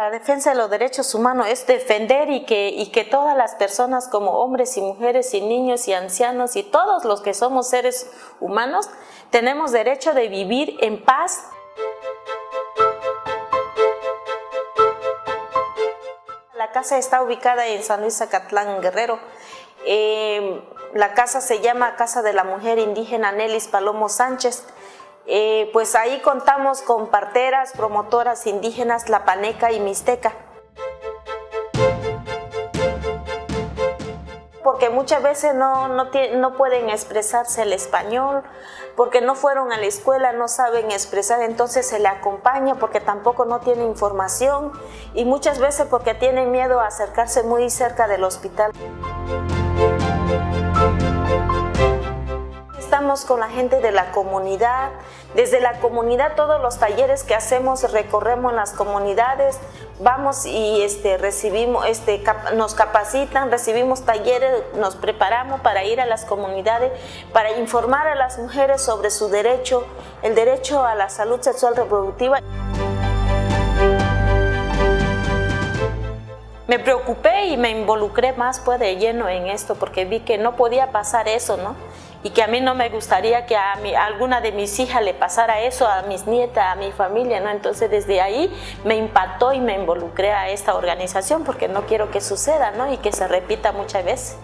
La defensa de los derechos humanos es defender y que, todas las personas como hombres y mujeres y niños y ancianos y todos los que somos seres humanos tenemos derecho de vivir en paz. La casa está ubicada en San Luis Zacatlán, Guerrero. Eh, la casa se llama Casa de la Mujer Indígena Nelis Palomo Sánchez. Eh, pues ahí contamos con parteras, promotoras indígenas Lapaneca y Mixteca. Porque muchas veces no, no, pueden expresarse el español, porque no fueron a la escuela, no saben expresar, entonces se le acompaña porque tampoco no tiene información y muchas veces porque tienen miedo a acercarse muy cerca del hospital con la gente de la comunidad. Desde la comunidad todos los talleres que hacemos recorremos las comunidades, vamos y este, recibimos, este, nos capacitan, recibimos talleres, nos preparamos para ir a las comunidades, para informar a las mujeres sobre su derecho, el derecho a la salud sexual reproductiva. Me preocupé y me involucré más pues de lleno en esto porque vi que no podía pasar eso, ¿no? y que a mí no me gustaría que a, alguna de mis hijas le pasara eso, a mis nietas, a mi familia, ¿no? Entonces desde ahí me impactó y me involucré a esta organización porque no quiero que suceda, ¿no? Y que se repita muchas veces.